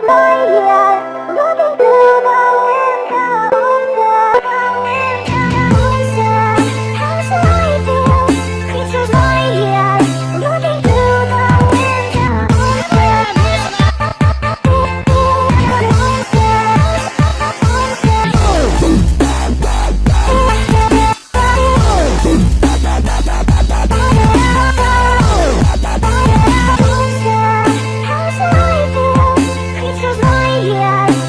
goodbye, yeah. yeah